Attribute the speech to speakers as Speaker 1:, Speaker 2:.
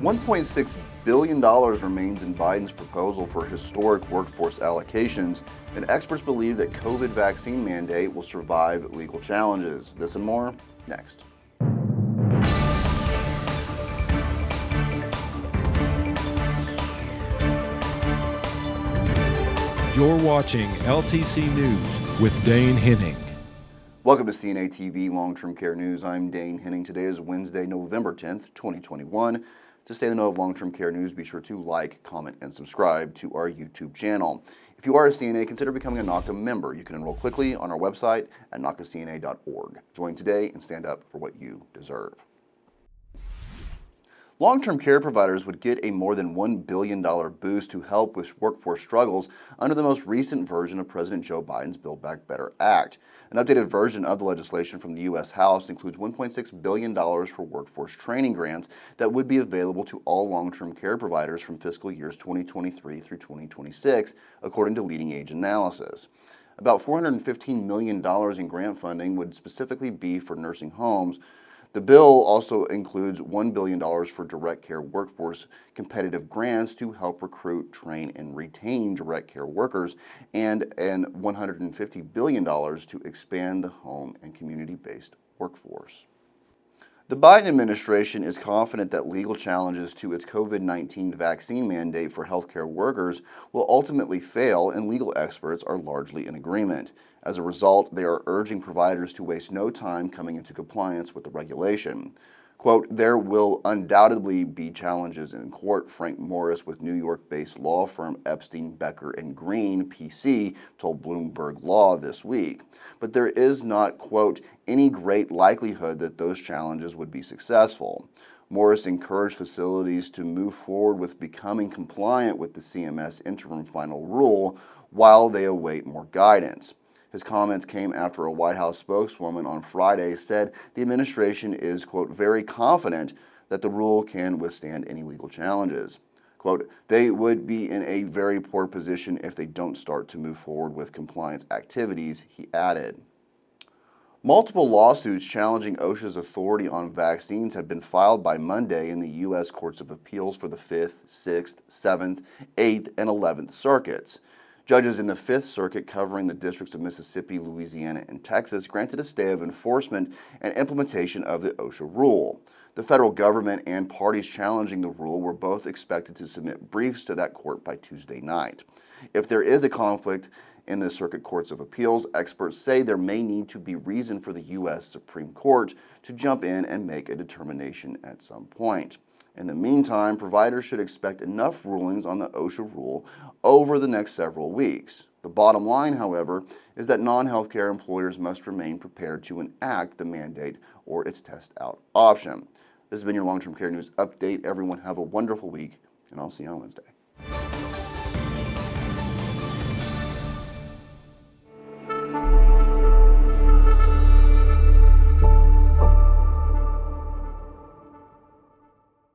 Speaker 1: $1.6 billion remains in Biden's proposal for historic workforce allocations, and experts believe that COVID vaccine mandate will survive legal challenges. This and more, next.
Speaker 2: You're watching LTC News with Dane Henning.
Speaker 1: Welcome to CNA TV Long-Term Care News. I'm Dane Henning. Today is Wednesday, November 10th, 2021. To stay in the know of long-term care news, be sure to like, comment, and subscribe to our YouTube channel. If you are a CNA, consider becoming a NAHCA member. You can enroll quickly on our website at NAHCACNA.org. Join today and stand up for what you deserve. Long-term care providers would get a more than $1 billion boost to help with workforce struggles under the most recent version of President Joe Biden's Build Back Better Act. An updated version of the legislation from the U.S. House includes $1.6 billion for workforce training grants that would be available to all long-term care providers from fiscal years 2023 through 2026, according to LeadingAge analysis. About $415 million in grant funding would specifically be for nursing homes, the bill also includes $1 billion for direct care workforce competitive grants to help recruit, train, and retain direct care workers, and, and $150 billion to expand the home and community-based workforce. The Biden administration is confident that legal challenges to its COVID-19 vaccine mandate for healthcare workers will ultimately fail and legal experts are largely in agreement. As a result, they are urging providers to waste no time coming into compliance with the regulation. Quote, there will undoubtedly be challenges in court, Frank Morris with New York-based law firm Epstein, Becker & Green, PC, told Bloomberg Law this week. But there is not, quote, any great likelihood that those challenges would be successful. Morris encouraged facilities to move forward with becoming compliant with the CMS interim final rule while they await more guidance. His comments came after a White House spokeswoman on Friday said the administration is, quote, very confident that the rule can withstand any legal challenges. Quote, they would be in a very poor position if they don't start to move forward with compliance activities, he added. Multiple lawsuits challenging OSHA's authority on vaccines have been filed by Monday in the U.S. Courts of Appeals for the 5th, 6th, 7th, 8th, and 11th circuits. Judges in the Fifth Circuit covering the districts of Mississippi, Louisiana, and Texas granted a stay of enforcement and implementation of the OSHA rule. The federal government and parties challenging the rule were both expected to submit briefs to that court by Tuesday night. If there is a conflict in the Circuit Courts of Appeals, experts say there may need to be reason for the U.S. Supreme Court to jump in and make a determination at some point. In the meantime, providers should expect enough rulings on the OSHA rule over the next several weeks. The bottom line, however, is that non-healthcare employers must remain prepared to enact the mandate or its test out option. This has been your long-term care news update. Everyone have a wonderful week, and I'll see you on Wednesday.